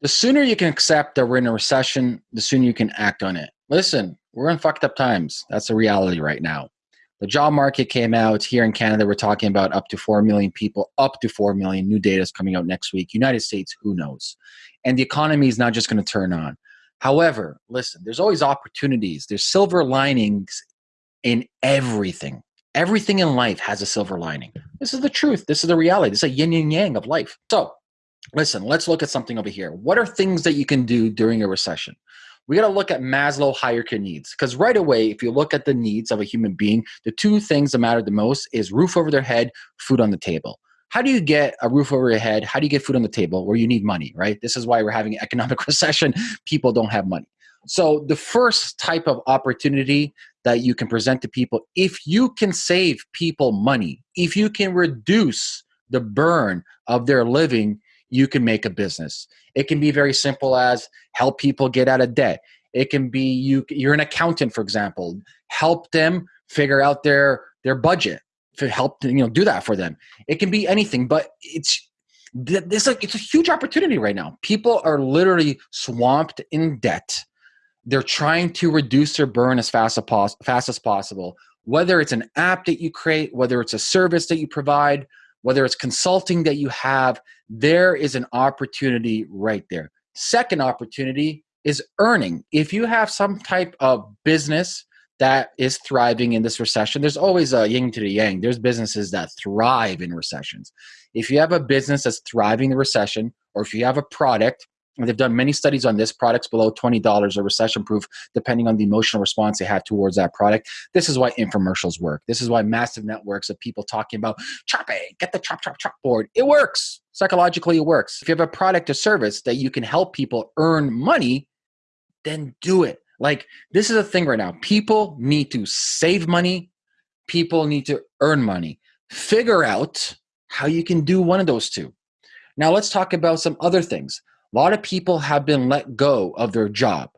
the sooner you can accept that we're in a recession, the sooner you can act on it. Listen, we're in fucked up times. That's the reality right now. The job market came out here in Canada. We're talking about up to 4 million people, up to 4 million. New data is coming out next week. United States, who knows? And the economy is not just going to turn on. However, listen, there's always opportunities. There's silver linings in everything. Everything in life has a silver lining. This is the truth. This is the reality. This is a yin and yang of life. So, listen, let's look at something over here. What are things that you can do during a recession? We got to look at Maslow hierarchy needs because right away, if you look at the needs of a human being, the two things that matter the most is roof over their head, food on the table. How do you get a roof over your head? How do you get food on the table? Where you need money, right? This is why we're having economic recession. People don't have money. So the first type of opportunity that you can present to people, if you can save people money, if you can reduce the burn of their living, you can make a business. It can be very simple as help people get out of debt. It can be you you're an accountant for example, help them figure out their their budget help you know do that for them. It can be anything, but it's this like it's a huge opportunity right now. People are literally swamped in debt. They're trying to reduce their burn as fast as, pos- fast as possible. Whether it's an app that you create, whether it's a service that you provide, whether it's consulting that you have, there is an opportunity right there. Second opportunity is earning. If you have some type of business that is thriving in this recession, there's always a yin to the yang. There's businesses that thrive in recessions. If you have a business that's thriving in the recession, or if you have a product they've done many studies on this. Products below $20 are recession proof, depending on the emotional response they have towards that product. This is why infomercials work. This is why massive networks of people talking about chop it, get the chop, chop, chop board. It works. Psychologically, it works. If you have a product or service that you can help people earn money, then do it. Like, this is a thing right now. People need to save money, people need to earn money. Figure out how you can do one of those two. Now, let's talk about some other things. A lot of people have been let go of their job.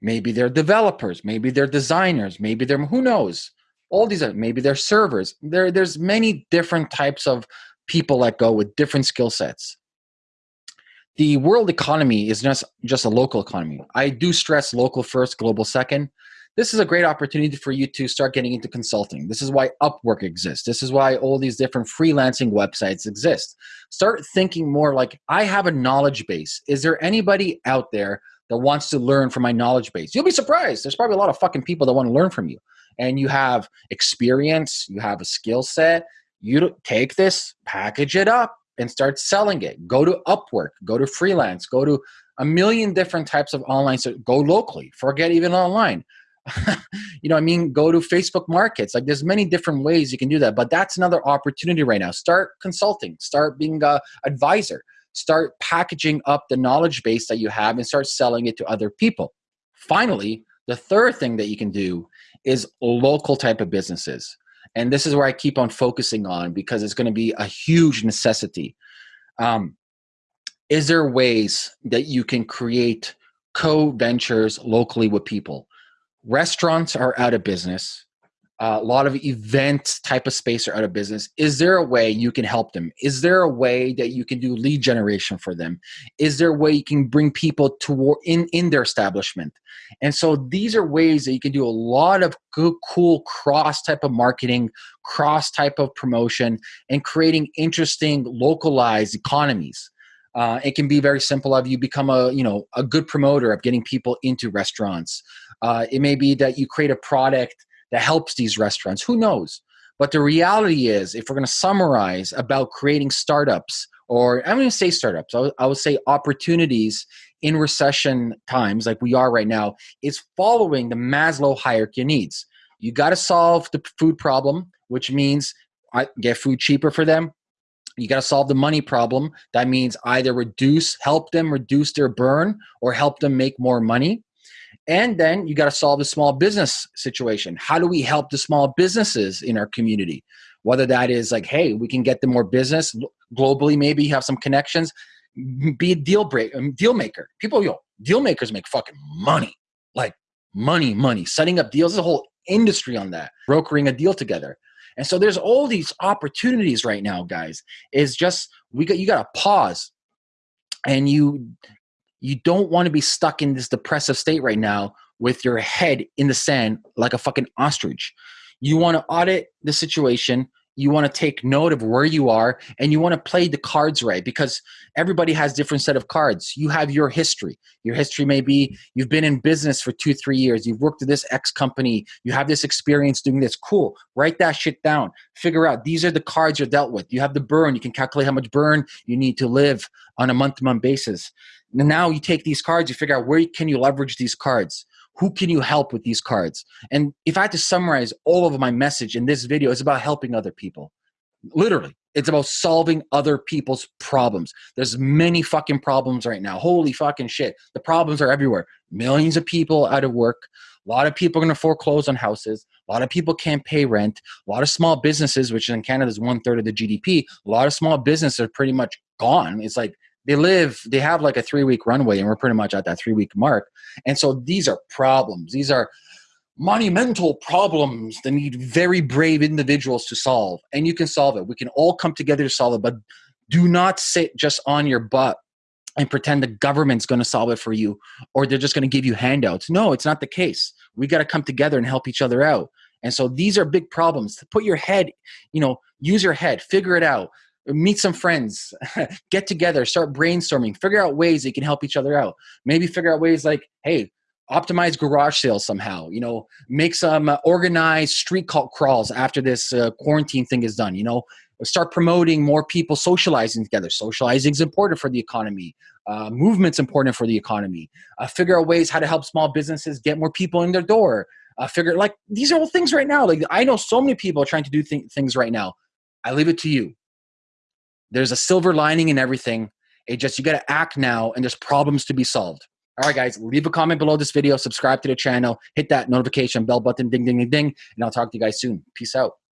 Maybe they're developers, maybe they're designers, maybe they're who knows. All these are maybe they're servers. There, there's many different types of people let go with different skill sets. The world economy is just just a local economy. I do stress local first, global second this is a great opportunity for you to start getting into consulting. This is why Upwork exists. This is why all these different freelancing websites exist. Start thinking more like I have a knowledge base. Is there anybody out there that wants to learn from my knowledge base? You'll be surprised. There's probably a lot of fucking people that want to learn from you. And you have experience, you have a skill set. You take this, package it up, and start selling it. Go to Upwork, go to freelance, go to a million different types of online. So go locally. Forget even online. you know i mean? Go to facebook markets. Like there's many different ways you can do that but that's another opportunity right now. Start consulting. Start being a advisor. Start packaging up the knowledge base that you have and start selling it to other people. Finally the third thing that you can do is local type of businesses. And this is where i keep on focusing on because it's going to be a huge necessity. Um, is there ways that you can create co-ventures locally with people restaurants are out of business. Uh, a lot of event type of space are out of business. Is there a way you can help them? Is there a way that you can do lead generation for them? Is there a way you can bring people toward in in their establishment? And so these are ways that you can do a lot of good cool cross type of marketing cross type of promotion and creating interesting localized economies. Uh, it can be very simple of you become a you know a good promoter of getting people into restaurants uh, it may be that you create a product that helps these restaurants. Who knows? But the reality is, if we're going to summarize about creating startups, or I'm going to say startups, I would, I would say opportunities in recession times like we are right now, is following the Maslow hierarchy of needs. You got to solve the food problem, which means get food cheaper for them. You got to solve the money problem. That means either reduce, help them reduce their burn, or help them make more money. And then you got to solve the small business situation. How do we help the small businesses in our community? Whether that is like, hey, we can get them more business globally, maybe have some connections. Be a deal break, um, deal maker. People, yo, deal makers make fucking money, like money, money. Setting up deals, there's a whole industry on that. Brokering a deal together. And so there's all these opportunities right now, guys. Is just we got you got to pause and you you don't want to be stuck in this depressive state right now with your head in the sand like a fucking ostrich. You want to audit the situation, you want to take note of where you are and you want to play the cards right because everybody has different set of cards. You have your history. Your history may be you've been in business for two three years. You've worked at this x company. You have this experience doing this. Cool. Write that shit down. Figure out these are the cards you're dealt with. You have the burn. You can calculate how much burn you need to live on a month to month basis. And now you take these cards you figure out where can you leverage these cards who can you help with these cards? And if I had to summarize all of my message in this video, it's about helping other people. Literally, it's about solving other people's problems. There's many fucking problems right now. Holy fucking shit. The problems are everywhere. Millions of people out of work. A lot of people are going to foreclose on houses. A lot of people can't pay rent. A lot of small businesses, which in Canada is one third of the GDP, a lot of small businesses are pretty much gone. It's like they live they have like a three week runway and we're pretty much at that three week mark. And so these are problems. These are monumental problems that need very brave individuals to solve. And you can solve it. We can all come together to solve it but do not sit just on your butt and pretend the government's going to solve it for you or they're just going to give you handouts. No it's not the case. We got to come together and help each other out. And so these are big problems. Put your head you know use your head. Figure it out meet some friends, get together, start brainstorming, figure out ways they can help each other out. Maybe figure out ways like, hey, optimize garage sales somehow. You know, make some uh, organized street cult crawls after this uh, quarantine thing is done. You know, start promoting more people socializing together. Socializing is important for the economy. Uh, movement's important for the economy. Uh, figure out ways how to help small businesses get more people in their door. Uh, figure like these are all things right now. Like I know so many people trying to do th- things right now. I leave it to you there's a silver lining in everything. It just, you got to act now and there's problems to be solved. All right, guys, leave a comment below this video, subscribe to the channel, hit that notification bell button, ding, ding, ding, ding, and I'll talk to you guys soon. Peace out.